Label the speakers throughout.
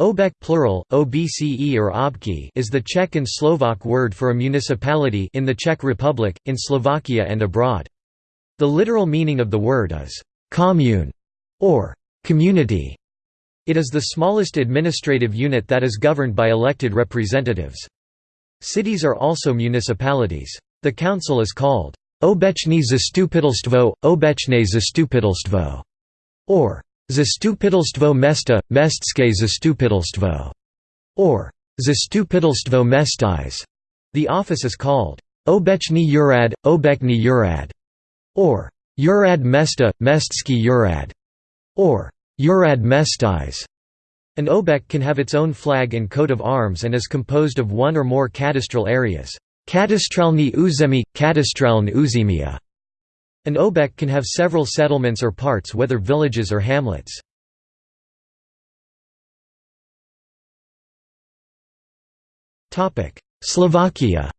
Speaker 1: Obec plural, OBCE or obki is the Czech and Slovak word for a municipality in the Czech Republic, in Slovakia and abroad. The literal meaning of the word is «commune» or «community». It is the smallest administrative unit that is governed by elected representatives. Cities are also municipalities. The council is called Obecní zastupitelstvo, Obecné zastupitelstvo, or Zastupitelstvo mesta, Mestské zastupitelstvo, or Zastupitelstvo mestis. The office is called Obecní úrad, Obecní úrad, or Úrad mesta, Mestský úrad, or Úrad mestis. An obec can have its own flag and coat of arms and is composed of one or more cadastral areas. Katastralny území, katastralne územia an obec can have several settlements or parts whether villages or hamlets. Slovakia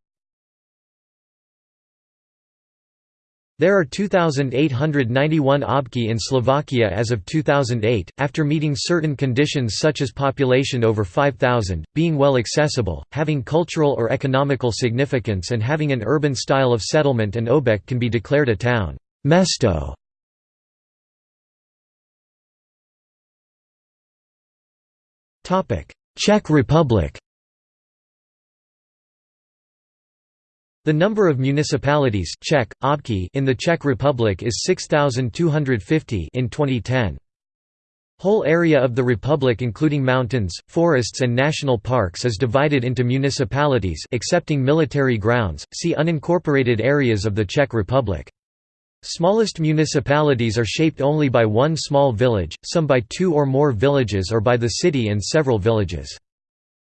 Speaker 1: There are 2,891 obki in Slovakia as of 2008, after meeting certain conditions such as population over 5,000, being well accessible, having cultural or economical significance and having an urban style of settlement an obec can be declared a town. Mesto. Czech Republic The number of municipalities Czech, obki in the Czech Republic is 6,250 in 2010. Whole area of the republic including mountains, forests and national parks is divided into municipalities excepting military grounds, see unincorporated areas of the Czech Republic. Smallest municipalities are shaped only by one small village, some by two or more villages or by the city and several villages.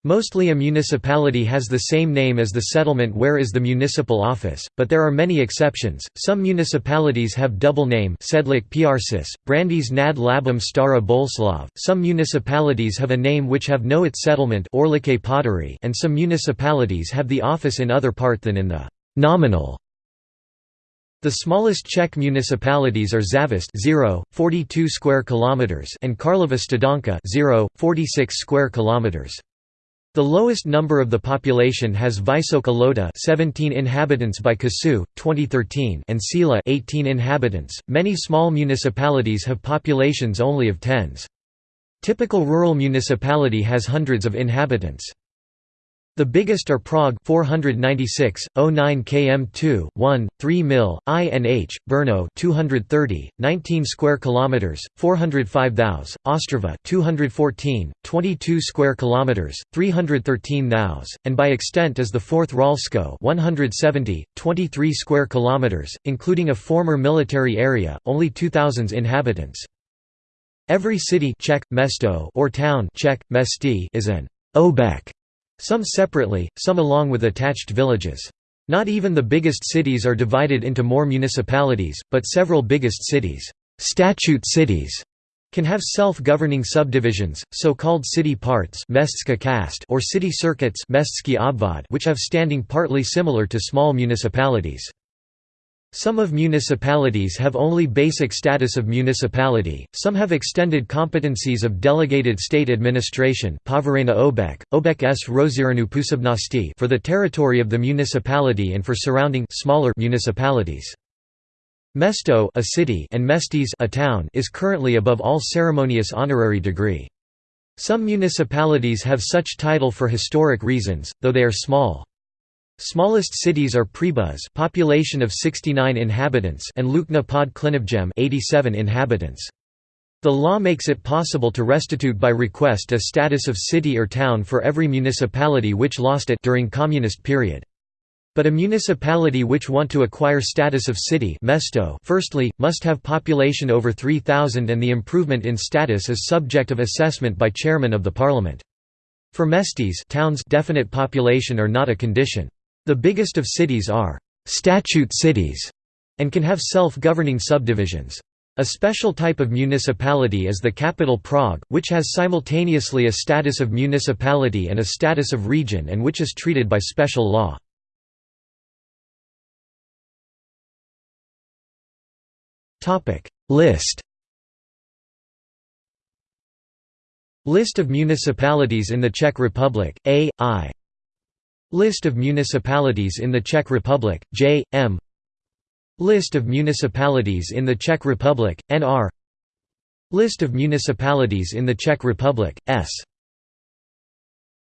Speaker 1: Mostly a municipality has the same name as the settlement where is the municipal office, but there are many exceptions. Some municipalities have double name Sedlik Piarsis, Brandýs nad Labem Stará Boleslav. Some municipalities have a name which have no its settlement and some municipalities have the office in other part than in the nominal the smallest Czech municipalities are Závist 0, 42 square kilometers and Karlova Studánka 0, 46 square kilometers. The lowest number of the population has Vysoká Lhota 17 inhabitants by Kasu, 2013 and Síla 18 inhabitants. Many small municipalities have populations only of tens. Typical rural municipality has hundreds of inhabitants. The biggest are Prague 496, 09 km 2, 1, 3 mil, INH, Brno 230, 19 square kilometers, 405 thous, Ostrava 214, 22 square kilometers, 313 thous, and by extent is the fourth Ralsko 170, 23 square kilometers, including a former military area, only 2000 inhabitants. Every city Czech, mesto or town Czech, mesti is an obec some separately, some along with attached villages. Not even the biggest cities are divided into more municipalities, but several biggest cities statute cities can have self-governing subdivisions, so-called city parts or city circuits which have standing partly similar to small municipalities. Some of municipalities have only basic status of municipality, some have extended competencies of delegated state administration for the territory of the municipality and for surrounding smaller municipalities. Mesto a city and mestis a town is currently above all ceremonious honorary degree. Some municipalities have such title for historic reasons, though they are small. Smallest cities are Pribuz population of 69 inhabitants and Lukna pod Klinivjem 87 inhabitants. The law makes it possible to restitute by request a status of city or town for every municipality which lost it during communist period. But a municipality which want to acquire status of city mesto firstly, must have population over 3,000 and the improvement in status is subject of assessment by chairman of the parliament. For mestis towns definite population are not a condition. The biggest of cities are «statute cities» and can have self-governing subdivisions. A special type of municipality is the capital Prague, which has simultaneously a status of municipality and a status of region and which is treated by special law. List List of municipalities in the Czech Republic, A, I List of municipalities in the Czech Republic, J, M. List of municipalities in the Czech Republic, NR List of municipalities in the Czech Republic, S